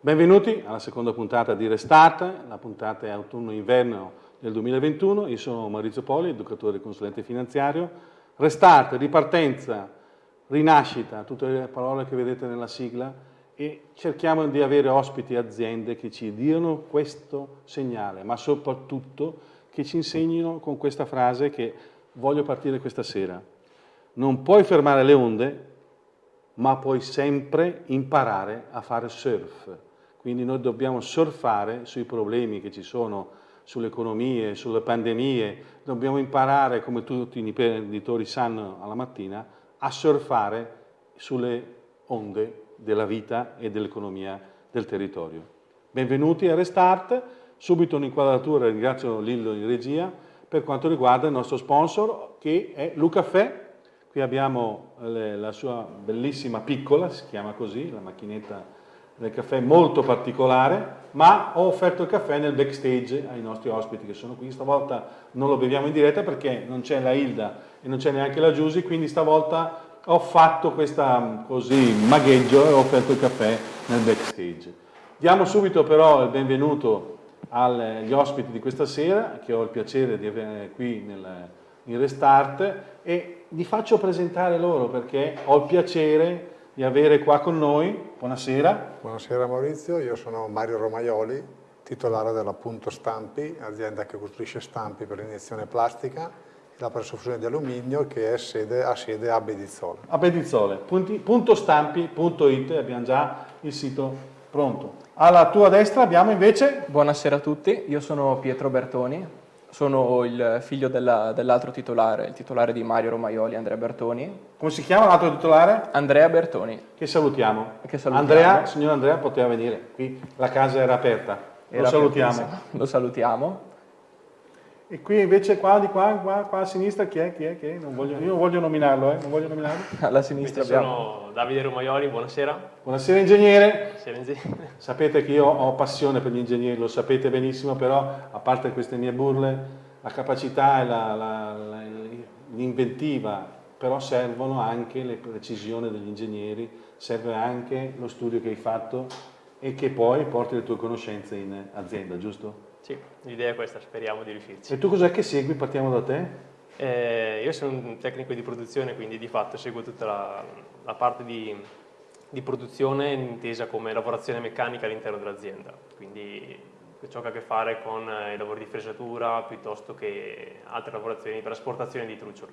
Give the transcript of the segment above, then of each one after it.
Benvenuti alla seconda puntata di Restart, la puntata è autunno-inverno del 2021. Io sono Maurizio Poli, educatore e consulente finanziario. Restart, ripartenza, rinascita, tutte le parole che vedete nella sigla e cerchiamo di avere ospiti e aziende che ci diano questo segnale, ma soprattutto che ci insegnino con questa frase che voglio partire questa sera. Non puoi fermare le onde, ma puoi sempre imparare a fare surf. Quindi noi dobbiamo surfare sui problemi che ci sono sulle economie, sulle pandemie, dobbiamo imparare, come tutti i imprenditori sanno alla mattina, a surfare sulle onde della vita e dell'economia del territorio. Benvenuti a Restart, subito un'inquadratura, ringrazio Lillo in regia, per quanto riguarda il nostro sponsor che è Lucaffè, qui abbiamo le, la sua bellissima piccola, si chiama così, la macchinetta del caffè molto particolare, ma ho offerto il caffè nel backstage ai nostri ospiti che sono qui. Stavolta non lo beviamo in diretta perché non c'è la Hilda e non c'è neanche la Giusy, quindi stavolta ho fatto questo così magheggio e ho offerto il caffè nel backstage. Diamo subito però il benvenuto agli ospiti di questa sera, che ho il piacere di avere qui nel, in Restart, e vi faccio presentare loro perché ho il piacere di avere qua con noi. Buonasera. Buonasera Maurizio, io sono Mario Romaioli, titolare della Punto Stampi, azienda che costruisce stampi per iniezione plastica la presofusione di alluminio che sede, ha sede a Bedizzole. A Bedizzole, puntostampi.it, abbiamo già il sito pronto. Alla tua destra abbiamo invece... Buonasera a tutti, io sono Pietro Bertoni, sono il figlio dell'altro titolare, il titolare di Mario Romaioli, Andrea Bertoni. Come si chiama l'altro titolare? Andrea Bertoni. Che salutiamo. Che salutiamo. Andrea, signor Andrea poteva venire, qui la casa era aperta. Era lo salutiamo. Lo salutiamo. E qui invece qua, di qua, qua, qua a sinistra chi è? Chi è? Chi è? Non voglio, io non voglio nominarlo, eh? Non voglio nominarlo. Alla sinistra Questi abbiamo... sono Davide Romaioli, buonasera. Buonasera ingegnere. Buonasera ingegnere. Sapete che io ho passione per gli ingegneri, lo sapete benissimo, però a parte queste mie burle, la capacità e l'inventiva, però servono anche le precisioni degli ingegneri, serve anche lo studio che hai fatto e che poi porti le tue conoscenze in azienda, giusto? Sì, l'idea è questa, speriamo di riuscirci. E tu cos'è che segui? Partiamo da te. Eh, io sono un tecnico di produzione, quindi di fatto seguo tutta la, la parte di, di, produzione intesa come lavorazione meccanica all'interno dell'azienda, quindi ciò che ha a che fare con i lavori di fresatura piuttosto che altre lavorazioni per asportazione di truccioli.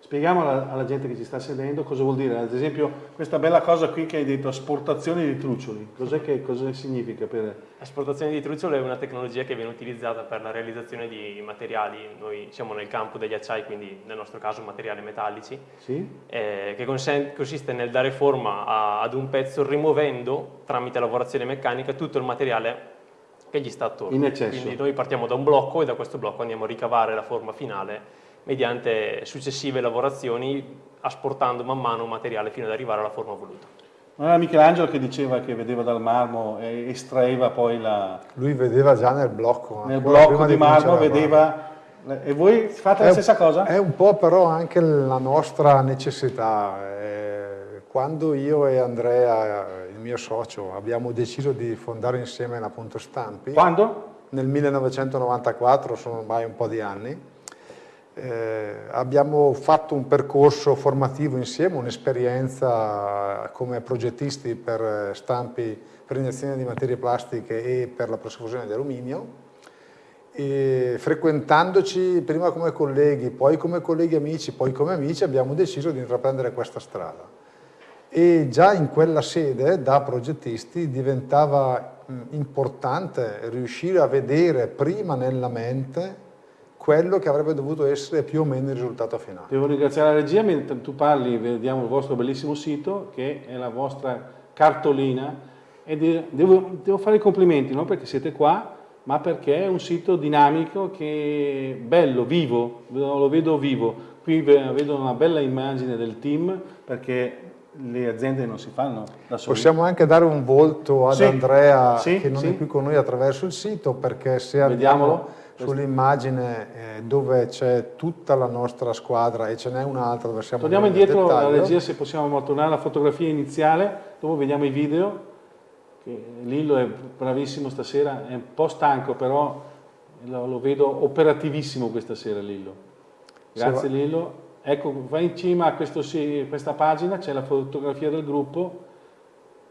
Spieghiamo alla, alla, gente che ci sta sedendo cosa vuol dire, ad esempio questa bella cosa qui che hai detto, asportazione di truccioli, cos'è che cosa significa? Per... Asportazione di truccioli è una tecnologia che viene utilizzata per la realizzazione di materiali, noi siamo nel campo degli acciai, quindi nel nostro caso materiali metallici, sì? eh, che consiste nel dare forma a, ad un pezzo rimuovendo tramite lavorazione meccanica tutto il materiale che gli sta attorno. In eccesso. Quindi noi partiamo da un blocco e da questo blocco andiamo a ricavare la forma finale mediante successive lavorazioni asportando man mano materiale fino ad arrivare alla forma voluta. Non era Michelangelo che diceva che vedeva dal marmo e estraeva poi la... Lui vedeva già nel blocco. Nel blocco di, di marmo vedeva... E voi fate è la stessa cosa? È un po' però anche la nostra necessità. Quando io e Andrea, il mio socio, abbiamo deciso di fondare insieme la Punto Stampi... Quando? Nel 1994, sono ormai un po' di anni eh, abbiamo fatto un percorso formativo insieme, un'esperienza come progettisti per stampi per iniezione di materie plastiche e per la profusione di alluminio e frequentandoci prima come colleghi, poi come colleghi amici, poi come amici abbiamo deciso di intraprendere questa strada. E già in quella sede da progettisti diventava importante riuscire a vedere prima nella mente quello che avrebbe dovuto essere più o meno il risultato finale. Devo ringraziare la regia, mentre tu parli vediamo il vostro bellissimo sito che è la vostra cartolina e devo, devo fare i complimenti, non perché siete qua, ma perché è un sito dinamico che è bello, vivo, lo vedo vivo. Qui vedo una bella immagine del team perché le aziende non si fanno da sole. Possiamo anche dare un volto ad Sì, Andrea sì, che non sì. è qui con noi attraverso il sito perché se Vediamolo. andiamo sull'immagine eh, dove c'è tutta la nostra squadra e ce n'è un'altra dove siamo Torniamo indietro alla regia se possiamo tornare alla fotografia iniziale, dopo vediamo i video. Lillo è bravissimo stasera, è un po' stanco però lo, lo vedo operativissimo questa sera Lillo. Grazie va- Lillo. Ecco, vai in cima a questo questa pagina, c'è la fotografia del gruppo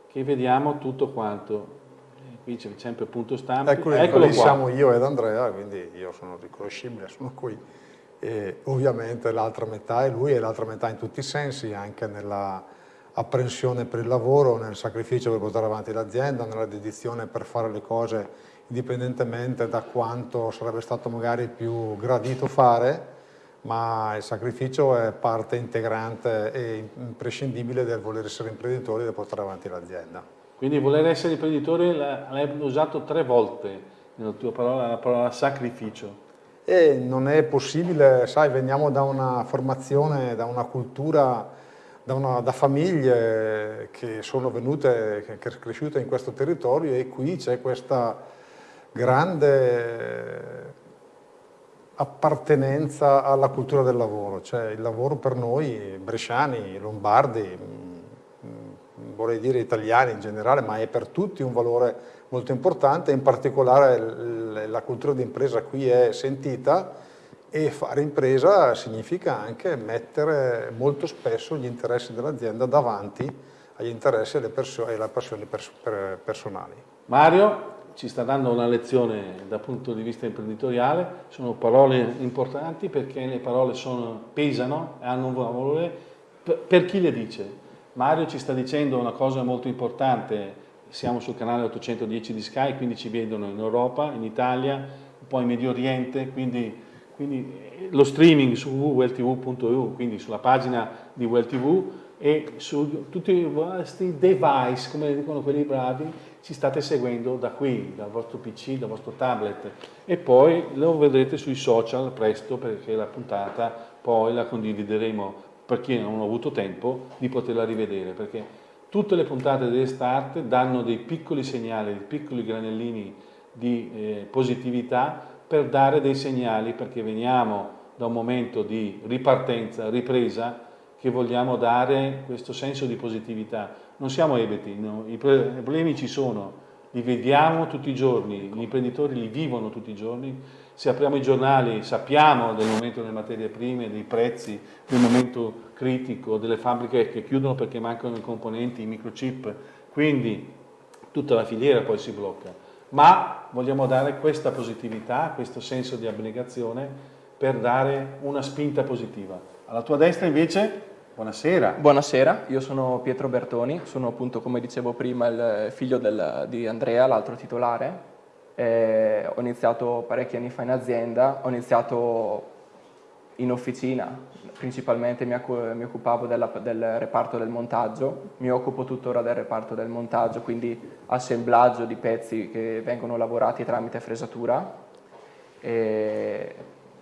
che vediamo tutto quanto. Qui c'è sempre punto stampa. Ecco, Eccolo lì qua. siamo io ed Andrea, quindi io sono riconoscibile, sono qui. E ovviamente l'altra metà è lui e l'altra metà in tutti i sensi, anche nella apprensione per il lavoro, nel sacrificio per portare avanti l'azienda, nella dedizione per fare le cose indipendentemente da quanto sarebbe stato magari più gradito fare, ma il sacrificio è parte integrante e imprescindibile del voler essere imprenditori e del portare avanti l'azienda. Quindi voler essere imprenditore l'ha- l'hai usato tre volte nella tua parola, la parola sacrificio. E non è possibile, sai, veniamo da una formazione, da una cultura, da, una- da famiglie che sono venute, che, che sono cresciute in questo territorio e qui c'è questa grande appartenenza alla cultura del lavoro, cioè il lavoro per noi bresciani, lombardi, vorrei dire italiani in generale, ma è per tutti un valore molto importante, in particolare la cultura di impresa qui è sentita e fare impresa significa anche mettere molto spesso gli interessi dell'azienda davanti agli interessi e alle, perso- e alle passioni pers- per- personali. Mario ci sta dando una lezione dal punto di vista imprenditoriale, sono parole importanti perché le parole sono- pesano e hanno un valore per chi le dice. Mario ci sta dicendo una cosa molto importante, siamo sul canale 810 di Sky, quindi ci vedono in Europa, in Italia, un po' in Medio Oriente, quindi, quindi eh, lo streaming su www.welltv.eu, quindi sulla pagina di WellTV e su tutti i vostri device, come dicono quelli bravi, ci state seguendo da qui, dal vostro PC, dal vostro tablet. E poi lo vedrete sui social presto perché la puntata poi la condivideremo per chi non ha avuto tempo di poterla rivedere perché tutte le puntate di Restart danno dei piccoli segnali, dei piccoli granellini di eh, positività per dare dei segnali perché veniamo da un momento di ripartenza, ripresa che vogliamo dare questo senso di positività. Non siamo ebeti, no? i problemi ci sono, li vediamo tutti i giorni, gli imprenditori li vivono tutti i giorni. Se apriamo i giornali sappiamo del momento delle materie prime, dei prezzi, del momento critico, delle fabbriche che chiudono perché mancano i componenti, i microchip, quindi tutta la filiera poi si blocca. Ma vogliamo dare questa positività, questo senso di abnegazione per dare una spinta positiva. Alla tua destra invece, buonasera. Buonasera, io sono Pietro Bertoni, sono appunto come dicevo prima il figlio del- di Andrea, l'altro titolare. Eh, ho iniziato parecchi anni fa in azienda, ho iniziato in officina, principalmente mi, mi occupavo della- del reparto del montaggio, mi occupo tuttora del reparto del montaggio, quindi assemblaggio di pezzi che vengono lavorati tramite fresatura,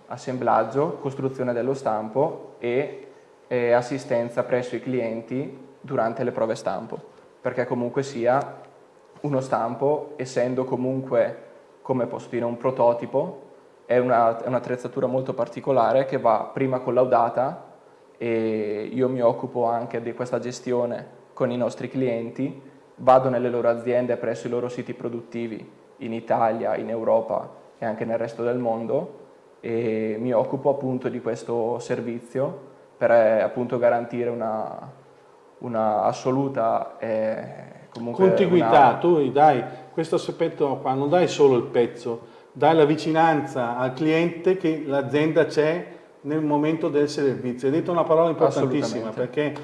assemblaggio, costruzione dello stampo e, e assistenza presso i clienti durante le prove stampo, perché comunque sia uno stampo, essendo comunque, come posso dire, un prototipo, è una- è un'attrezzatura molto particolare che va prima collaudata e io mi occupo anche di questa gestione con i nostri clienti, vado nelle loro aziende presso i loro siti produttivi in Italia, in Europa e anche nel resto del mondo e mi occupo appunto di questo servizio per eh, appunto garantire una, una assoluta eh, Contiguità, una- tu dai questo aspetto qua, non dai solo il pezzo, dai la vicinanza al cliente che l'azienda c'è nel momento del servizio. Hai detto una parola importantissima perché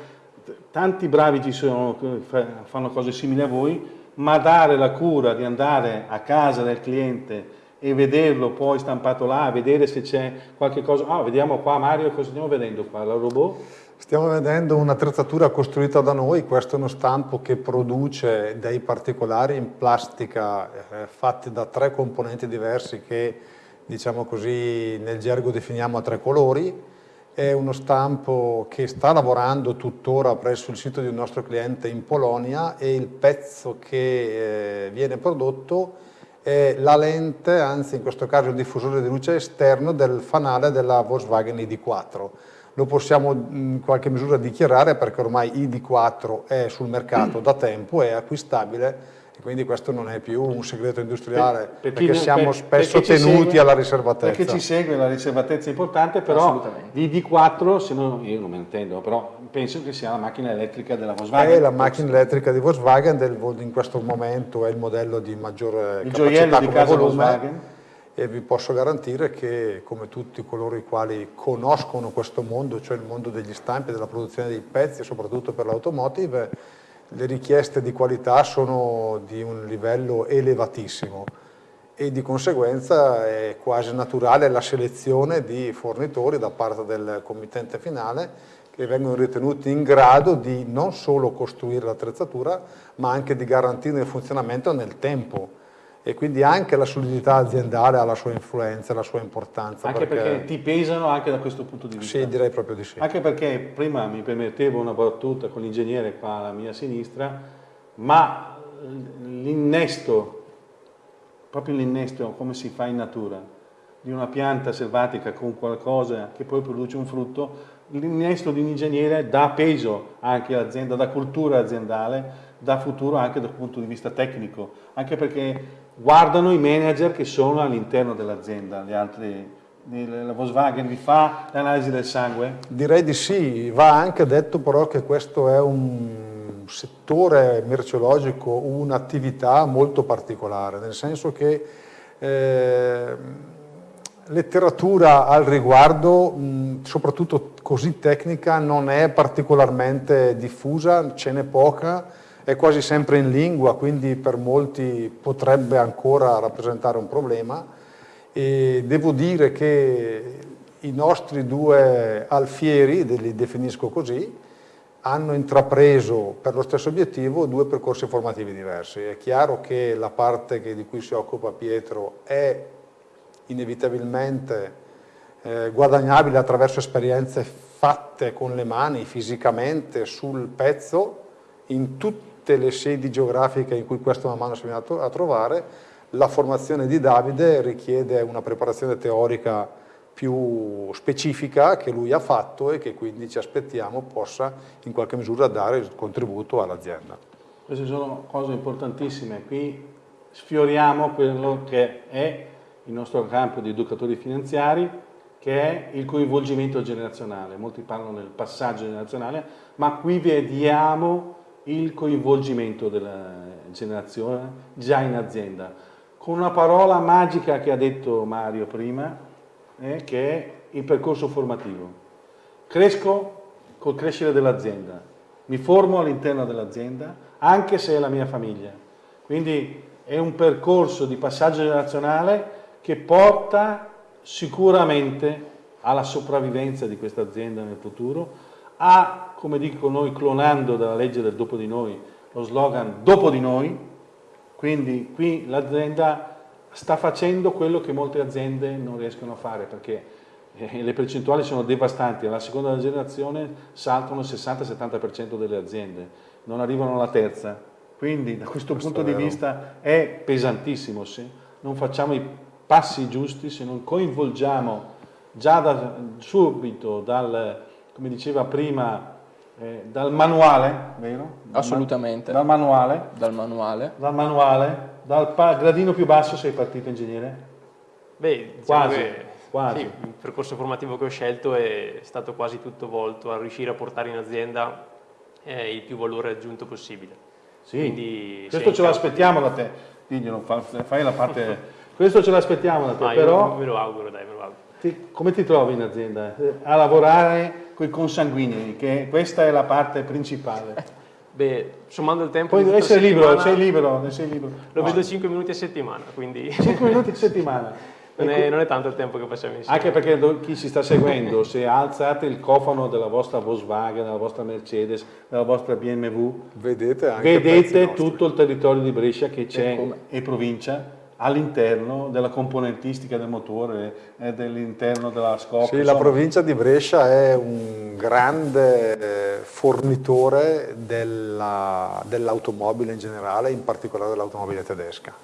tanti bravi ci sono che fa- fanno cose simili a voi, ma dare la cura di andare a casa del cliente e vederlo poi stampato là, vedere se c'è qualche cosa. Ah, vediamo qua Mario, cosa stiamo vedendo qua? La robot? Stiamo vedendo un'attrezzatura costruita da noi, questo è uno stampo che produce dei particolari in plastica eh, fatti da tre componenti diversi che diciamo così nel gergo definiamo a tre colori è uno stampo che sta lavorando tuttora presso il sito di un nostro cliente in Polonia e il pezzo che eh, viene prodotto è la lente, anzi in questo caso il diffusore di luce esterno del fanale della Volkswagen ID4. Lo possiamo in qualche misura dichiarare perché ormai ID4 è sul mercato da tempo, è acquistabile quindi questo non è più un segreto industriale, per, per perché siamo per, spesso perché tenuti segue, alla riservatezza. Perché ci segue la riservatezza è importante, però l'ID4, se no, io non me ne intendo, però penso che sia la macchina elettrica della Volkswagen. È la macchina elettrica di Volkswagen, del, in questo momento è il modello di maggiore il capacità di come volume. Volkswagen. E vi posso garantire che, come tutti coloro i quali conoscono questo mondo, cioè il mondo degli stampi, della produzione dei pezzi, soprattutto per l'automotive, le richieste di qualità sono di un livello elevatissimo e di conseguenza è quasi naturale la selezione di fornitori da parte del committente finale che vengono ritenuti in grado di non solo costruire l'attrezzatura ma anche di garantirne il funzionamento nel tempo e quindi anche la solidità aziendale ha la sua influenza, la sua importanza. Anche perché, perché, ti pesano anche da questo punto di vista? Sì, direi proprio di sì. Anche perché prima mi permettevo una battuta con l'ingegnere qua alla mia sinistra, ma l'innesto, proprio l'innesto come si fa in natura, di una pianta selvatica con qualcosa che poi produce un frutto, l'innesto di un ingegnere dà peso anche all'azienda, dà cultura aziendale, dà futuro anche dal punto di vista tecnico, anche perché guardano i manager che sono all'interno dell'azienda, le altre la Volkswagen vi fa l'analisi del sangue? Direi di sì, va anche detto però che questo è un settore merceologico, un'attività molto particolare, nel senso che eh, letteratura al riguardo, mh, soprattutto così tecnica, non è particolarmente diffusa, ce n'è poca, è quasi sempre in lingua, quindi per molti potrebbe ancora rappresentare un problema e devo dire che i nostri due alfieri, li definisco così, hanno intrapreso per lo stesso obiettivo due percorsi formativi diversi. È chiaro che la parte che, di cui si occupa Pietro è inevitabilmente eh, guadagnabile attraverso esperienze fatte con le mani, fisicamente, sul pezzo, in tutti tutte le sedi geografiche in cui questo man mano si viene a trovare, la formazione di Davide richiede una preparazione teorica più specifica che lui ha fatto e che quindi ci aspettiamo possa in qualche misura dare il contributo all'azienda. Queste sono cose importantissime, qui sfioriamo quello che è il nostro campo di educatori finanziari, che è il coinvolgimento generazionale. Molti parlano del passaggio generazionale, ma qui vediamo il coinvolgimento della generazione già in azienda, con una parola magica che ha detto Mario prima, eh, che è il percorso formativo. Cresco col crescere dell'azienda, mi formo all'interno dell'azienda, anche se è la mia famiglia. Quindi è un percorso di passaggio generazionale che porta sicuramente alla sopravvivenza di questa azienda nel futuro, ha, come dico noi, clonando dalla legge del dopo di noi, lo slogan dopo di noi, quindi qui l'azienda sta facendo quello che molte aziende non riescono a fare, perché eh, le percentuali sono devastanti, alla seconda generazione saltano il 60-70% delle aziende, non arrivano alla terza, quindi da questo, questo punto di vista è pesantissimo, se non facciamo i passi giusti, se non coinvolgiamo già da, subito dal come diceva prima, eh, dal manuale, vero? Assolutamente. Dal manuale. Dal manuale. Dal manuale. Dal gradino più basso sei partito ingegnere? Beh, diciamo quasi. Che, quasi. Sì, il percorso formativo che ho scelto è stato quasi tutto volto a riuscire a portare in azienda eh, il più valore aggiunto possibile. Sì, Quindi, questo ce l'aspettiamo da te, diglielo, fai la parte... questo ce l'aspettiamo da te, ah, però... Me lo auguro, dai, me lo auguro. Ti, come ti trovi in azienda? A lavorare con i consanguinei, che questa è la parte principale. Beh, sommando il tempo... Puoi essere libero, sei libero, sei libero. Lo no. vedo 5 minuti a settimana, quindi... 5 minuti a settimana. Non è, non è, tanto il tempo che passiamo insieme. Anche perché chi si sta seguendo, se alzate il cofano della vostra Volkswagen, della vostra Mercedes, della vostra BMW, vedete, vedete tutto il territorio di Brescia che c'è e provincia all'interno della componentistica del motore, eh, dell'interno della scocca. Sì, la provincia di Brescia è un grande eh, fornitore dell'automobile dell in generale, in particolare dell'automobile tedesca.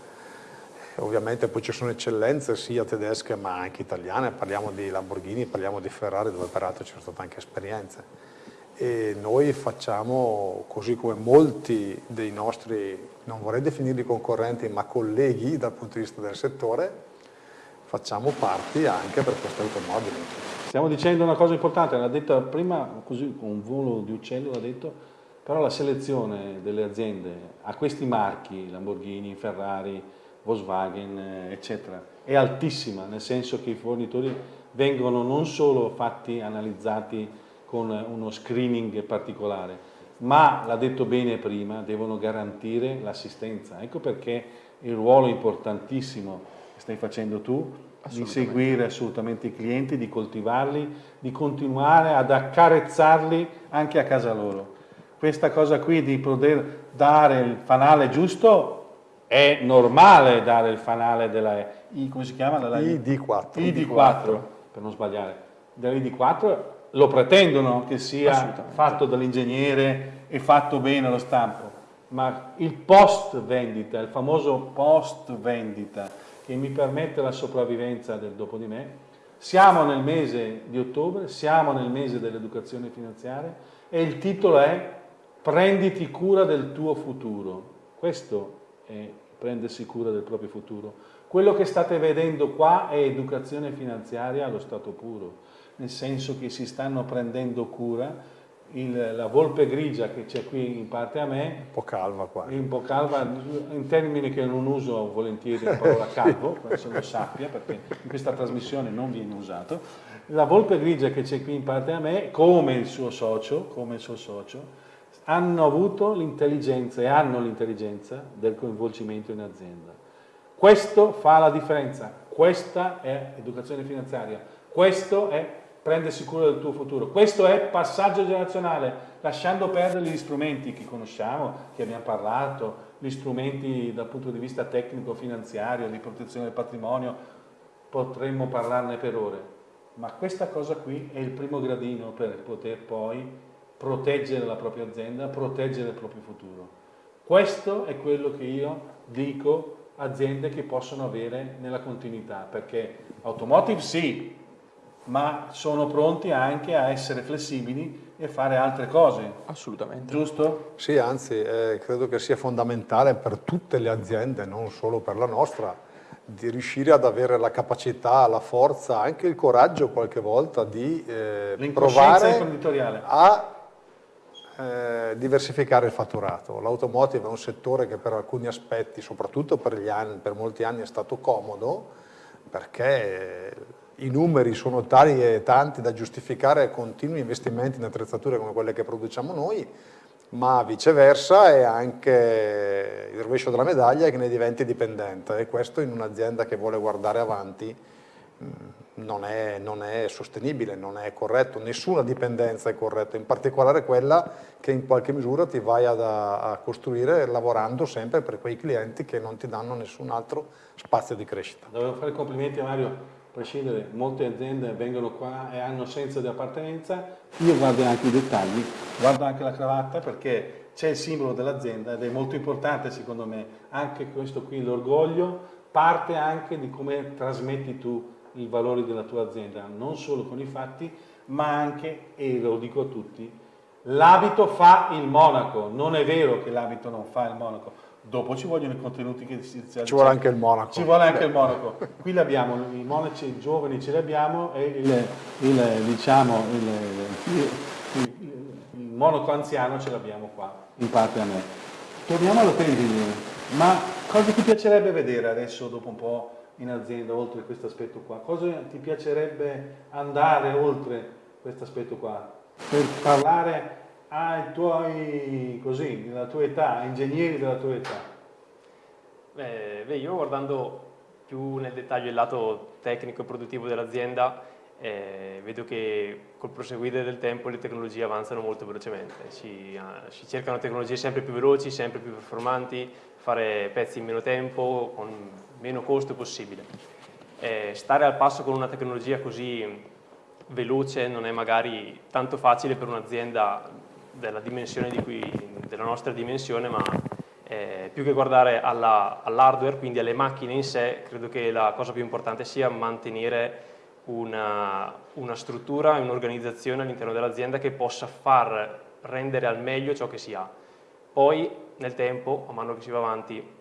Ovviamente poi ci sono eccellenze sia tedesche ma anche italiane, parliamo di Lamborghini, parliamo di Ferrari dove peraltro ci sono state anche esperienze e noi facciamo, così come molti dei nostri, non vorrei definirli concorrenti, ma colleghi dal punto di vista del settore, facciamo parti anche per queste automobili. Stiamo dicendo una cosa importante, l'ha detto prima, così con un volo di uccello l'ha detto, però la selezione delle aziende a questi marchi, Lamborghini, Ferrari, Volkswagen, eccetera, è altissima, nel senso che i fornitori vengono non solo fatti, analizzati con uno screening particolare, ma l'ha detto bene prima, devono garantire l'assistenza. Ecco perché il ruolo importantissimo che stai facendo tu di seguire assolutamente i clienti, di coltivarli, di continuare ad accarezzarli anche a casa loro. Questa cosa qui di poter dare il fanale giusto è normale dare il fanale della I, come si chiama? Della ID4. ID4, per non sbagliare. Dell'ID4 lo pretendono che sia fatto dall'ingegnere e fatto bene lo stampo, ma il post vendita, il famoso post vendita che mi permette la sopravvivenza del dopo di me, siamo nel mese di ottobre, siamo nel mese dell'educazione finanziaria e il titolo è prenditi cura del tuo futuro. Questo è prendersi cura del proprio futuro. Quello che state vedendo qua è educazione finanziaria allo stato puro nel senso che si stanno prendendo cura. Il, la volpe grigia che c'è qui in parte a me un po' calva qua. un po' calva in termini che non uso volentieri la parola calvo se lo sappia perché in questa trasmissione non viene usato. La volpe grigia che c'è qui in parte a me come il suo socio come il suo socio hanno avuto l'intelligenza e hanno l'intelligenza del coinvolgimento in azienda. Questo fa la differenza. Questa è educazione finanziaria. Questo è prendersi cura del tuo futuro. Questo è passaggio generazionale, lasciando perdere gli strumenti che conosciamo, che abbiamo parlato, gli strumenti dal punto di vista tecnico-finanziario, di protezione del patrimonio, potremmo parlarne per ore. Ma questa cosa qui è il primo gradino per poter poi proteggere la propria azienda, proteggere il proprio futuro. Questo è quello che io dico aziende che possono avere nella continuità, perché automotive sì, ma sono pronti anche a essere flessibili e fare altre cose. Assolutamente. Giusto? Sì, anzi, eh, credo che sia fondamentale per tutte le aziende, non solo per la nostra, di riuscire ad avere la capacità, la forza, anche il coraggio qualche volta di eh, provare a eh, diversificare il fatturato. L'automotive è un settore che per alcuni aspetti, soprattutto per, anni, per molti anni, è stato comodo perché i numeri sono tali e tanti da giustificare continui investimenti in attrezzature come quelle che produciamo noi, ma viceversa è anche il rovescio della medaglia che ne diventi dipendente e questo in un'azienda che vuole guardare avanti mm, non è, non è, sostenibile, non è corretto, nessuna dipendenza è corretta, in particolare quella che in qualche misura ti vai ad, a costruire lavorando sempre per quei clienti che non ti danno nessun altro spazio di crescita. Devo fare complimenti a Mario prescindere, molte aziende vengono qua e hanno senso di appartenenza, io guardo anche i dettagli, guardo anche la cravatta perché c'è il simbolo dell'azienda ed è molto importante secondo me, anche questo qui, l'orgoglio, parte anche di come trasmetti tu i valori della tua azienda, non solo con i fatti, ma anche, e lo dico a tutti, l'abito fa il monaco, non è vero che l'abito non fa il monaco, Dopo ci vogliono i contenuti che si Ci vuole anche il monaco. Ci vuole anche il monaco. Qui l'abbiamo, i monaci giovani ce li abbiamo e il, il, diciamo, il, il, monaco anziano ce l'abbiamo qua, in parte a me. Torniamo allo pending. Ma cosa ti piacerebbe vedere adesso, dopo un po' in azienda, oltre questo aspetto qua? Cosa ti piacerebbe andare oltre questo aspetto qua? Per parlare ai tuoi, così, della tua età, ingegneri della tua età? Beh, beh, io guardando più nel dettaglio il lato tecnico e produttivo dell'azienda, eh, vedo che col proseguire del tempo le tecnologie avanzano molto velocemente, si, uh, si, cercano tecnologie sempre più veloci, sempre più performanti, fare pezzi in meno tempo, con meno costo possibile. Eh, stare al passo con una tecnologia così veloce non è magari tanto facile per un'azienda della, della nostra dimensione, ma eh, più che guardare all'hardware, all quindi alle macchine in sé, credo che la cosa più importante sia mantenere una, una struttura e un'organizzazione all'interno dell'azienda che possa far rendere al meglio ciò che si ha. Poi nel tempo, man mano che si va avanti,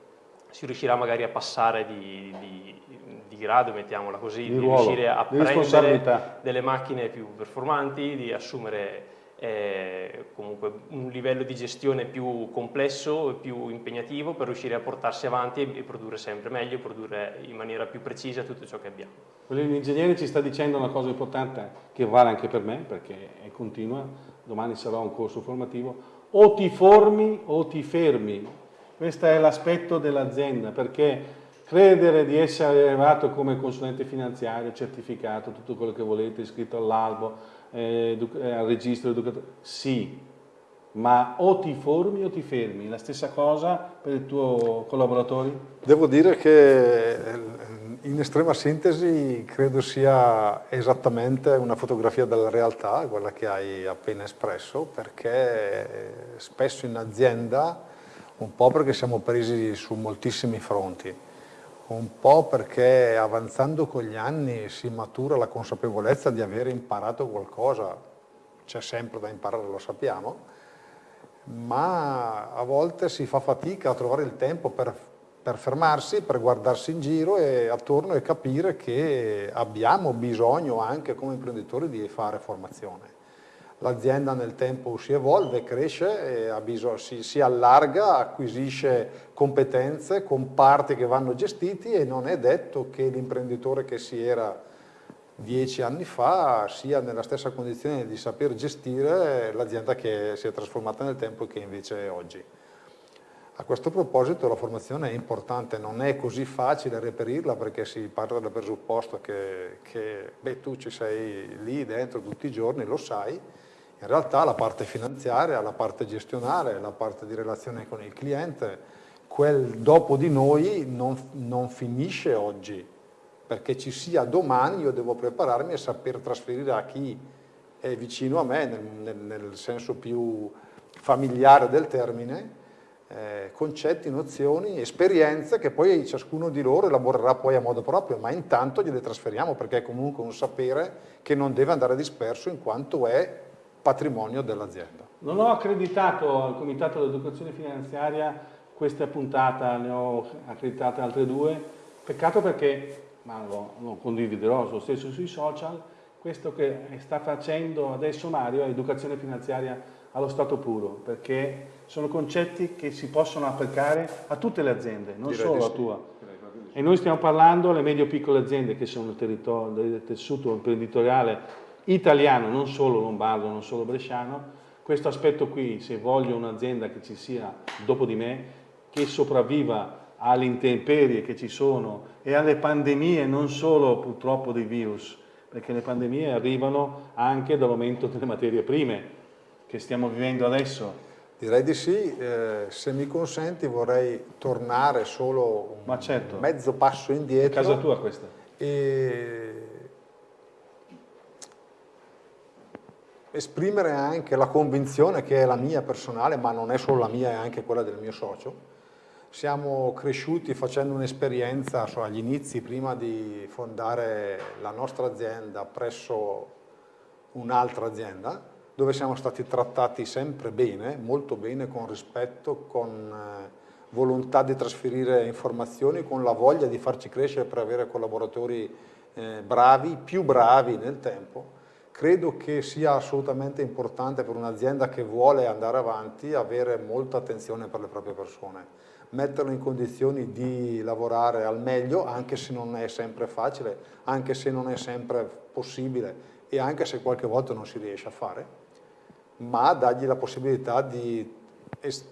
si riuscirà magari a passare di, di, di grado, mettiamola così, di, di ruolo, riuscire a prendere delle macchine più performanti, di assumere eh, comunque un livello di gestione più complesso e più impegnativo per riuscire a portarsi avanti e, produrre sempre meglio, produrre in maniera più precisa tutto ciò che abbiamo. L'ingegnere ci sta dicendo una cosa importante che vale anche per me perché è continua, domani sarà un corso formativo, o ti formi o ti fermi, questo è l'aspetto dell'azienda perché credere di essere arrivato come consulente finanziario, certificato, tutto quello che volete, iscritto all'albo, eh, eh, al registro educativo, sì, ma o ti formi o ti fermi, la stessa cosa per i tuoi collaboratori? Devo dire che eh, in estrema sintesi credo sia esattamente una fotografia della realtà, quella che hai appena espresso, perché eh, spesso in azienda, un po' perché siamo presi su moltissimi fronti, un po' perché avanzando con gli anni si matura la consapevolezza di aver imparato qualcosa, c'è sempre da imparare, lo sappiamo, ma a volte si fa fatica a trovare il tempo per, per fermarsi, per guardarsi in giro e attorno e capire che abbiamo bisogno anche come imprenditori di fare formazione l'azienda nel tempo si evolve, cresce, bisogno, si, si, allarga, acquisisce competenze, comparti che vanno gestiti e non è detto che l'imprenditore che si era dieci anni fa sia nella stessa condizione di saper gestire l'azienda che si è trasformata nel tempo e che invece è oggi. A questo proposito la formazione è importante, non è così facile reperirla perché si parla del presupposto che, che beh, tu ci sei lì dentro tutti i giorni, lo sai, in realtà la parte finanziaria, la parte gestionale, la parte di relazione con il cliente, quel dopo di noi non, non finisce oggi, perché ci sia domani io devo prepararmi a saper trasferire a chi è vicino a me, nel, nel, nel senso più familiare del termine, eh, concetti, nozioni, esperienze che poi ciascuno di loro elaborerà poi a modo proprio, ma intanto gliele trasferiamo perché è comunque un sapere che non deve andare disperso in quanto è patrimonio dell'azienda. Non ho accreditato al Comitato dell'Educazione Finanziaria questa puntata, ne ho accreditate altre due, peccato perché, ma lo, lo condividerò lo stesso sui social, questo che sta facendo adesso Mario è educazione finanziaria allo stato puro, perché sono concetti che si possono applicare a tutte le aziende, non Direi solo a tua. E noi stiamo parlando alle medio-piccole aziende che sono il, del tessuto imprenditoriale italiano, non solo lombardo, non solo bresciano, questo aspetto qui, se voglio un'azienda che ci sia dopo di me, che sopravviva alle intemperie che ci sono e alle pandemie, non solo purtroppo dei virus, perché le pandemie arrivano anche dall'aumento delle materie prime che stiamo vivendo adesso. Direi di sì, eh, se mi consenti vorrei tornare solo un certo. mezzo passo indietro. È casa tua questa. E esprimere anche la convinzione che è la mia personale, ma non è solo la mia, è anche quella del mio socio. Siamo cresciuti facendo un'esperienza so, agli inizi, prima di fondare la nostra azienda presso un'altra azienda, dove siamo stati trattati sempre bene, molto bene, con rispetto, con eh, volontà di trasferire informazioni, con la voglia di farci crescere per avere collaboratori eh, bravi, più bravi nel tempo Credo che sia assolutamente importante per un'azienda che vuole andare avanti avere molta attenzione per le proprie persone, metterlo in condizioni di lavorare al meglio anche se non è sempre facile, anche se non è sempre possibile e anche se qualche volta non si riesce a fare, ma dargli la possibilità di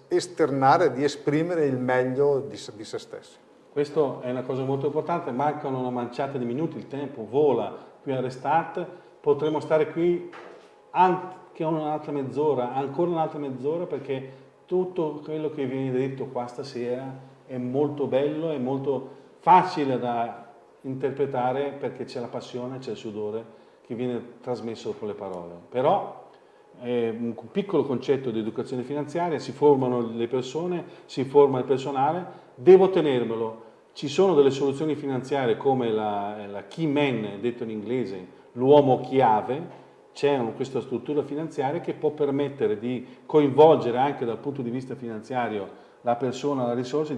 esternare, di esprimere il meglio di se, di se stessi. Questo è una cosa molto importante, mancano una manciata di minuti, il tempo vola qui a Restart, potremo stare qui anche un'altra mezz'ora, ancora un'altra mezz'ora perché tutto quello che viene detto qua stasera è molto bello, è molto facile da interpretare perché c'è la passione, c'è il sudore che viene trasmesso con le parole. Però è un piccolo concetto di educazione finanziaria, si formano le persone, si forma il personale, devo tenermelo. Ci sono delle soluzioni finanziarie come la, la key man, detto in inglese, l'uomo chiave, c'è questa struttura finanziaria che può permettere di coinvolgere anche dal punto di vista finanziario la persona, la risorsa,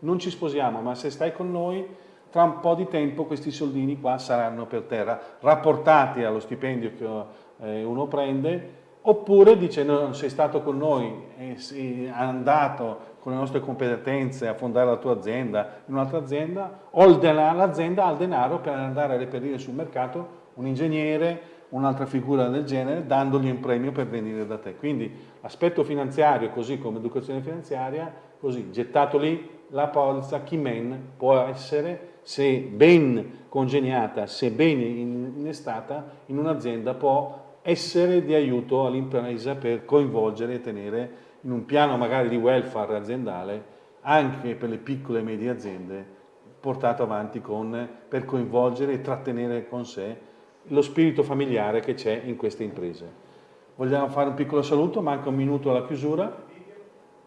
non ci sposiamo, ma se stai con noi tra un po' di tempo questi soldini qua saranno per terra, rapportati allo stipendio che eh, uno prende, oppure dice no, sei stato con noi, sei andato con le nostre competenze a fondare la tua azienda in un'altra azienda, o l'azienda ha il denaro per andare a reperire sul mercato un ingegnere, un'altra figura del genere, dandogli un premio per venire da te. Quindi aspetto finanziario, così come educazione finanziaria, così gettato lì la polizza Kimen può essere se ben congegnata, se ben innestata in un'azienda può essere di aiuto all'impresa per coinvolgere e tenere in un piano magari di welfare aziendale anche per le piccole e medie aziende portato avanti con, per coinvolgere e trattenere con sé lo spirito familiare che c'è in queste imprese. Vogliamo fare un piccolo saluto, manca un minuto alla chiusura.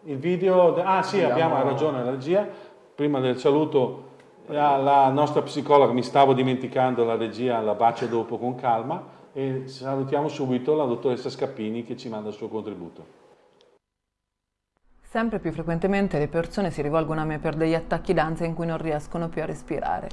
Il video, ah sì, abbiamo, abbiamo ragione la regia, prima del saluto la, la, nostra psicologa, mi stavo dimenticando la regia, la bacio dopo con calma e salutiamo subito la dottoressa Scappini che ci manda il suo contributo. Sempre più frequentemente le persone si rivolgono a me per degli attacchi d'ansia in cui non riescono più a respirare.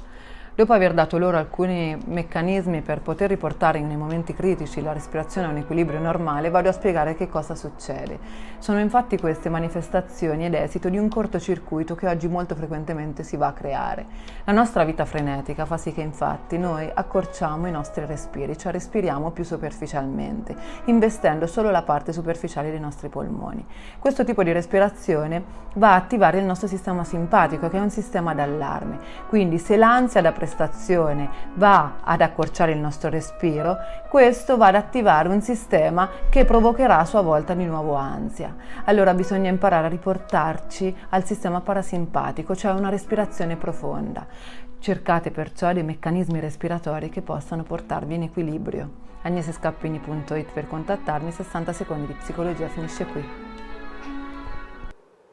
Dopo aver dato loro alcuni meccanismi per poter riportare nei momenti critici la respirazione a un equilibrio normale, vado a spiegare che cosa succede. Sono infatti queste manifestazioni ed esito di un cortocircuito che oggi molto frequentemente si va a creare. La nostra vita frenetica fa sì che infatti noi accorciamo i nostri respiri, cioè respiriamo più superficialmente, investendo solo la parte superficiale dei nostri polmoni. Questo tipo di respirazione va a attivare il nostro sistema simpatico, che è un sistema d'allarme. Quindi se l'ansia da prestazione va ad accorciare il nostro respiro, questo va ad attivare un sistema che provocherà a sua volta di nuovo ansia. Allora bisogna imparare a riportarci al sistema parasimpatico, cioè una respirazione profonda. Cercate perciò dei meccanismi respiratori che possano portarvi in equilibrio. agnesescappini.it per contattarmi, 60 secondi di psicologia finisce qui.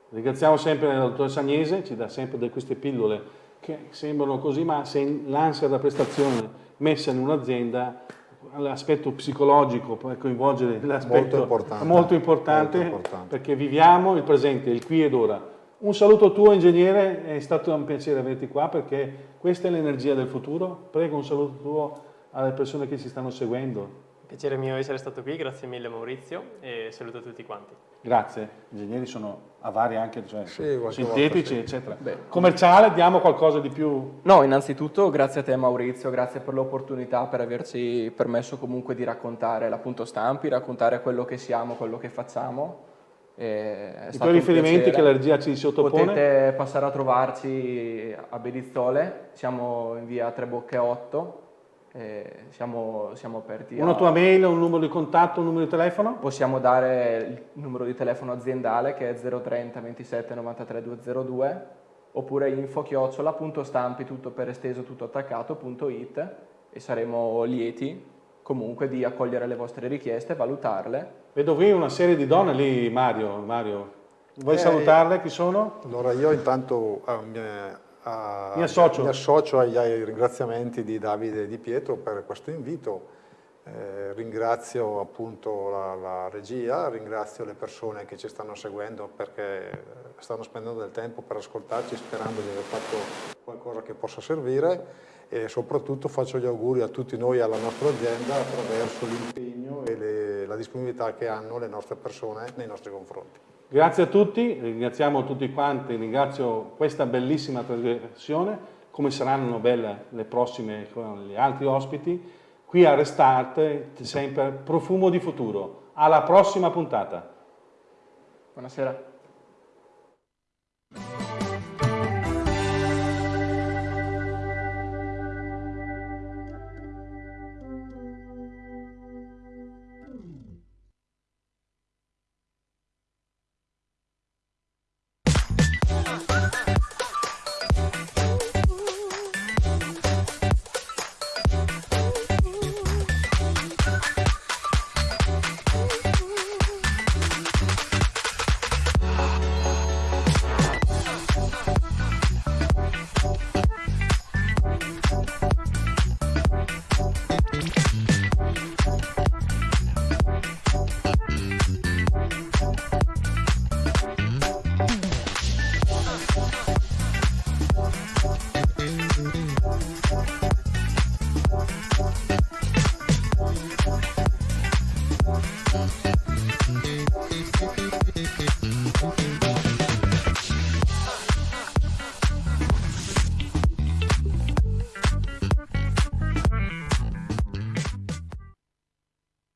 Ringraziamo sempre la dottoressa Agnese, ci dà sempre queste pillole che sembrano così, ma se l'ansia da prestazione messa in un'azienda l'aspetto psicologico per coinvolgere l'aspetto molto importante, molto importante, molto importante perché viviamo il presente, il qui ed ora. Un saluto tuo ingegnere, è stato un piacere averti qua perché questa è l'energia del futuro. Prego un saluto tuo alle persone che ci stanno seguendo. Piacere mio essere stato qui, grazie mille Maurizio e saluto tutti quanti. Grazie, gli ingegneri sono a vari anche, cioè, sì, sintetici sì. eccetera. Beh. Commerciale, diamo qualcosa di più? No, innanzitutto grazie a te Maurizio, grazie per l'opportunità, per averci permesso comunque di raccontare l'appunto stampi, raccontare quello che siamo, quello che facciamo. I tuoi riferimenti che la regia ci sottopone? Potete passare a trovarci a Bedizzole, siamo in via Trebocche 8, eh, siamo, siamo, aperti. Una a... tua mail, un numero di contatto, un numero di telefono? Possiamo dare il numero di telefono aziendale che è 030 27 93 202 oppure info chiocciola punto stampi tutto per esteso tutto attaccato punto it e saremo lieti comunque di accogliere le vostre richieste, valutarle. Vedo qui una serie di donne lì Mario, Mario. vuoi eh, salutarle? Chi sono? Allora io intanto eh, a, mi, associo. mi associo agli, ai ringraziamenti di Davide e di Pietro per questo invito. Eh, ringrazio appunto la, la, regia, ringrazio le persone che ci stanno seguendo perché stanno spendendo del tempo per ascoltarci sperando di aver fatto qualcosa che possa servire e soprattutto faccio gli auguri a tutti noi e alla nostra azienda attraverso l'impegno e le, la disponibilità che hanno le nostre persone nei nostri confronti. Grazie a tutti, ringraziamo tutti quanti, ringrazio questa bellissima trasmissione, come saranno belle le prossime con gli altri ospiti. Qui a Restart, sempre profumo di futuro. Alla prossima puntata. Buonasera.